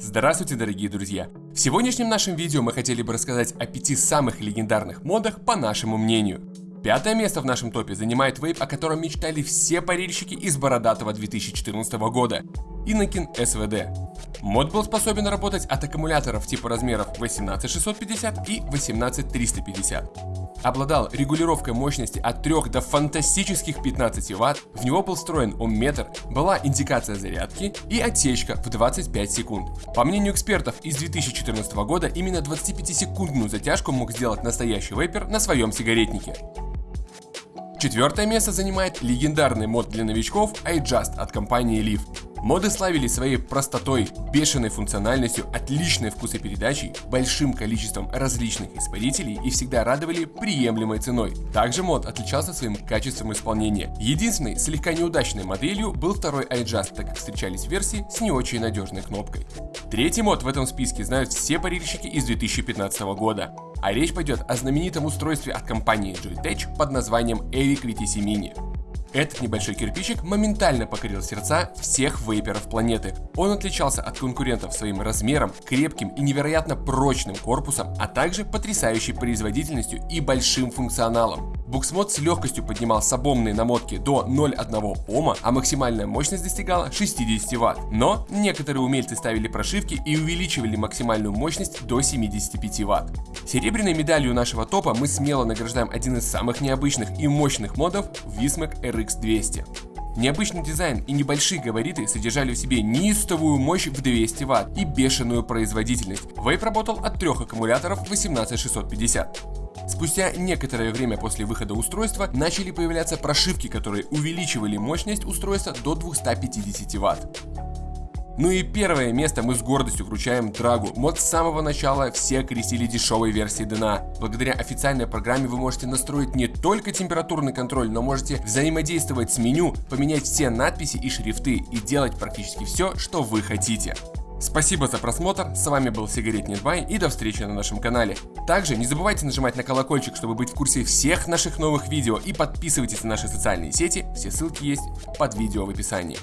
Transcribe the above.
Здравствуйте, дорогие друзья! В сегодняшнем нашем видео мы хотели бы рассказать о пяти самых легендарных модах по нашему мнению. Пятое место в нашем топе занимает вейп, о котором мечтали все парильщики из бородатого 2014 года – Inakin SVD. Мод был способен работать от аккумуляторов типа размеров 18650 и 18350. Обладал регулировкой мощности от 3 до фантастических 15 Вт, в него был встроен омметр, была индикация зарядки и отсечка в 25 секунд. По мнению экспертов из 2014 года, именно 25-секундную затяжку мог сделать настоящий вейпер на своем сигаретнике. Четвертое место занимает легендарный мод для новичков iJust от компании Leaf. Моды славились своей простотой, бешеной функциональностью, отличной вкусопередачей, большим количеством различных испарителей и всегда радовали приемлемой ценой. Также мод отличался своим качеством исполнения. Единственной слегка неудачной моделью был второй iJust, так как встречались версии с не очень надежной кнопкой. Третий мод в этом списке знают все парильщики из 2015 года. А речь пойдет о знаменитом устройстве от компании Joytech под названием Evic VTC Mini. Этот небольшой кирпичик моментально покорил сердца всех вейперов планеты. Он отличался от конкурентов своим размером, крепким и невероятно прочным корпусом, а также потрясающей производительностью и большим функционалом. Буксмод с легкостью поднимал сабомные намотки до 0,1 Ома, а максимальная мощность достигала 60 Вт. Но некоторые умельцы ставили прошивки и увеличивали максимальную мощность до 75 Вт. Серебряной медалью нашего топа мы смело награждаем один из самых необычных и мощных модов Vismac RX 200. Необычный дизайн и небольшие габариты содержали в себе неистовую мощь в 200 Вт и бешеную производительность. Вейп работал от трех аккумуляторов 18650. Спустя некоторое время после выхода устройства начали появляться прошивки, которые увеличивали мощность устройства до 250 Вт. Ну и первое место мы с гордостью вручаем Драгу. Мод с самого начала все окрестили дешевой версией DNA. Благодаря официальной программе вы можете настроить не только температурный контроль, но можете взаимодействовать с меню, поменять все надписи и шрифты и делать практически все, что вы хотите. Спасибо за просмотр, с вами был Сигаретный Бай и до встречи на нашем канале. Также не забывайте нажимать на колокольчик, чтобы быть в курсе всех наших новых видео и подписывайтесь на наши социальные сети, все ссылки есть под видео в описании.